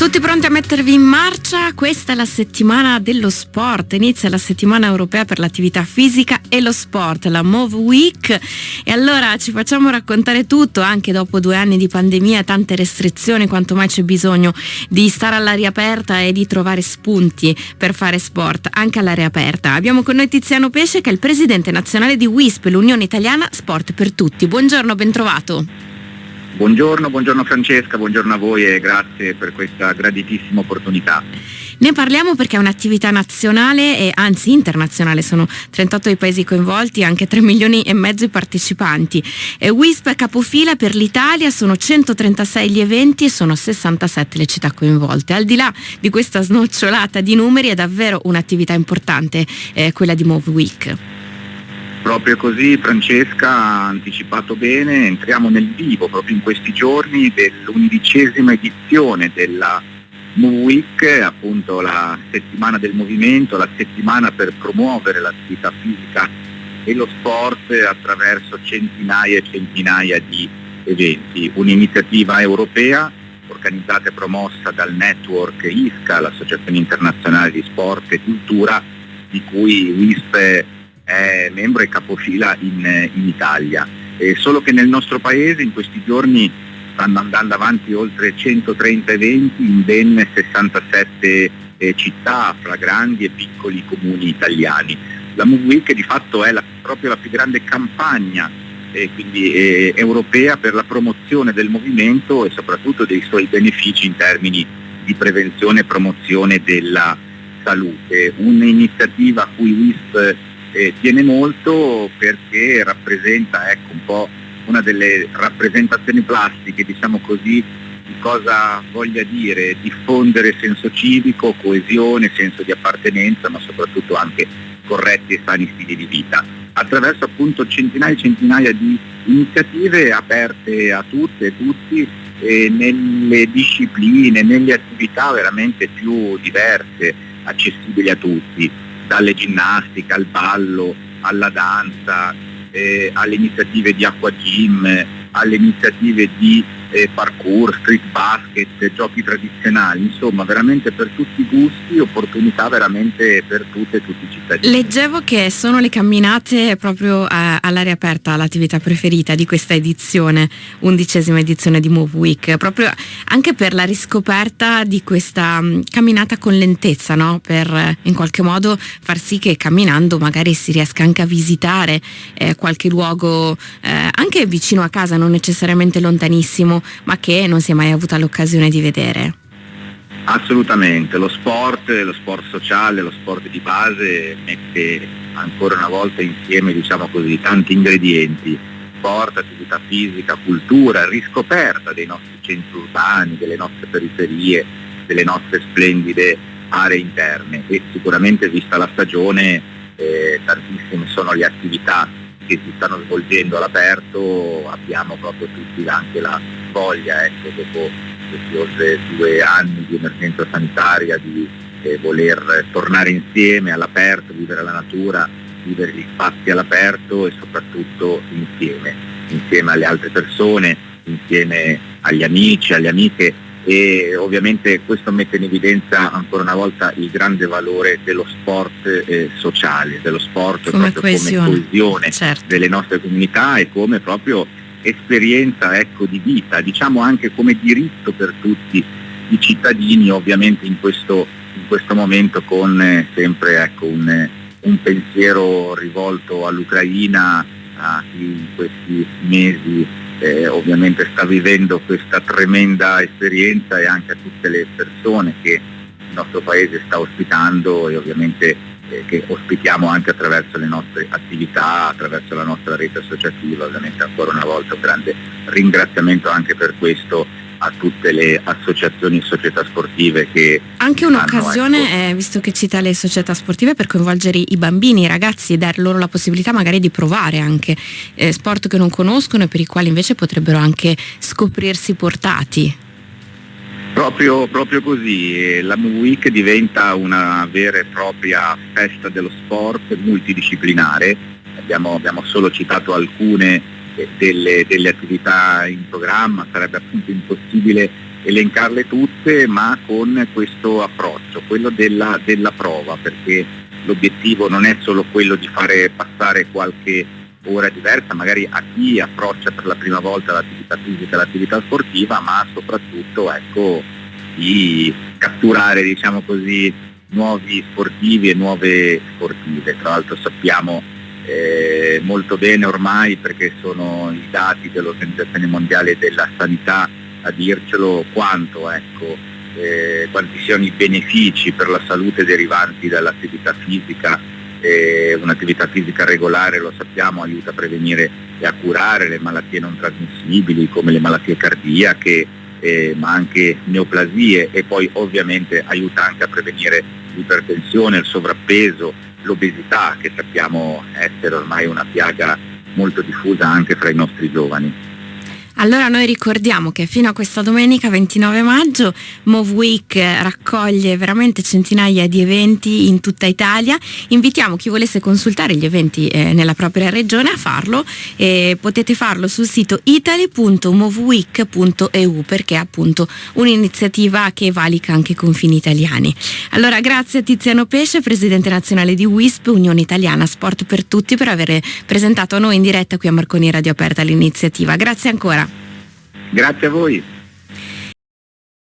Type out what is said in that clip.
Tutti pronti a mettervi in marcia? Questa è la settimana dello sport, inizia la settimana europea per l'attività fisica e lo sport, la Move Week e allora ci facciamo raccontare tutto anche dopo due anni di pandemia tante restrizioni, quanto mai c'è bisogno di stare all'aria aperta e di trovare spunti per fare sport anche all'aria aperta. Abbiamo con noi Tiziano Pesce che è il presidente nazionale di WISP, l'Unione Italiana Sport per Tutti. Buongiorno, bentrovato. Buongiorno, buongiorno Francesca, buongiorno a voi e grazie per questa graditissima opportunità. Ne parliamo perché è un'attività nazionale e anzi internazionale, sono 38 i paesi coinvolti, anche 3 milioni e mezzo i partecipanti. E WISP capofila per l'Italia, sono 136 gli eventi e sono 67 le città coinvolte. Al di là di questa snocciolata di numeri è davvero un'attività importante eh, quella di Move Week. Proprio così Francesca ha anticipato bene, entriamo nel vivo proprio in questi giorni dell'undicesima edizione della Move Week, appunto la settimana del movimento, la settimana per promuovere l'attività fisica e lo sport attraverso centinaia e centinaia di eventi. Un'iniziativa europea organizzata e promossa dal network ISCA, l'Associazione Internazionale di Sport e Cultura, di cui WISP è membro e capofila in, in Italia. Eh, solo che nel nostro paese in questi giorni stanno andando avanti oltre 130 eventi in ben 67 eh, città fra grandi e piccoli comuni italiani. La Move Week di fatto è la, proprio la più grande campagna eh, quindi, eh, europea per la promozione del movimento e soprattutto dei suoi benefici in termini di prevenzione e promozione della salute. Un'iniziativa a cui WISP eh, tiene molto perché rappresenta ecco, un po' una delle rappresentazioni plastiche, diciamo così, di cosa voglia dire diffondere senso civico, coesione, senso di appartenenza, ma soprattutto anche corretti e sani stili di vita, attraverso appunto centinaia e centinaia di iniziative aperte a tutte e tutti eh, nelle discipline, nelle attività veramente più diverse, accessibili a tutti dalle ginnastiche al ballo, alla danza, eh, alle iniziative di acqua gym, alle iniziative di eh, parkour, street basket, giochi tradizionali, insomma veramente per tutti i gusti, opportunità veramente per tutte e tutti i cittadini. Leggevo che sono le camminate proprio a, all'aria aperta l'attività preferita di questa edizione, undicesima edizione di Move Week, proprio anche per la riscoperta di questa um, camminata con lentezza, no? per in qualche modo far sì che camminando magari si riesca anche a visitare eh, qualche luogo eh, anche vicino a casa, non necessariamente lontanissimo ma che non si è mai avuta l'occasione di vedere. Assolutamente, lo sport, lo sport sociale, lo sport di base mette ancora una volta insieme diciamo così, tanti ingredienti, sport, attività fisica, cultura, riscoperta dei nostri centri urbani, delle nostre periferie, delle nostre splendide aree interne. E sicuramente vista la stagione eh, tantissime sono le attività che si stanno svolgendo all'aperto, abbiamo proprio tutti anche la voglia, ecco, dopo questi oltre due anni di emergenza sanitaria, di eh, voler tornare insieme all'aperto, vivere la natura, vivere gli spazi all'aperto e soprattutto insieme, insieme alle altre persone, insieme agli amici, alle amiche e ovviamente questo mette in evidenza ancora una volta il grande valore dello sport eh, sociale, dello sport come coesione, come coesione certo. delle nostre comunità e come proprio esperienza ecco, di vita, diciamo anche come diritto per tutti i cittadini ovviamente in questo, in questo momento con eh, sempre ecco, un, un, pensiero rivolto all'Ucraina, a chi in questi mesi eh, ovviamente sta vivendo questa tremenda esperienza e anche a tutte le persone che il nostro paese sta ospitando e ovviamente eh, che ospitiamo anche attraverso le nostre attività, attraverso la nostra rete associativa, ovviamente ancora una volta un grande ringraziamento anche per questo a tutte le associazioni e società sportive che... Anche un'occasione, ecco, eh, visto che cita le società sportive, per coinvolgere i bambini, i ragazzi e dar loro la possibilità magari di provare anche eh, sport che non conoscono e per i quali invece potrebbero anche scoprirsi portati. Proprio, proprio così, la Move Week diventa una vera e propria festa dello sport multidisciplinare, abbiamo, abbiamo solo citato alcune delle, delle, attività in programma, sarebbe appunto impossibile elencarle tutte ma con questo approccio, quello della, della prova, perché l'obiettivo non è solo quello di fare passare qualche ora diversa, magari a chi approccia per la prima volta l'attività fisica l'attività sportiva, ma soprattutto ecco, di catturare diciamo così, nuovi sportivi e nuove sportive. Tra l'altro sappiamo eh, molto bene ormai perché sono i dati dell'Organizzazione Mondiale della Sanità a dircelo quanto, ecco, eh, quanti siano i benefici per la salute derivanti dall'attività fisica. Eh, un'attività fisica regolare, lo sappiamo, aiuta a prevenire e a curare le malattie non trasmissibili come le malattie cardiache, eh, ma anche neoplasie e poi ovviamente aiuta anche a prevenire l'ipertensione, il sovrappeso, l'obesità che sappiamo essere ormai una piaga molto diffusa anche fra i nostri giovani. Allora noi ricordiamo che fino a questa domenica 29 maggio Move Week raccoglie veramente centinaia di eventi in tutta Italia. Invitiamo chi volesse consultare gli eventi eh, nella propria regione a farlo e potete farlo sul sito italy.moveweek.eu perché è appunto un'iniziativa che valica anche i confini italiani. Allora grazie a Tiziano Pesce, Presidente nazionale di WISP, Unione Italiana Sport per Tutti, per aver presentato a noi in diretta qui a Marconi Radio Aperta l'iniziativa. Grazie ancora. Grazie a voi.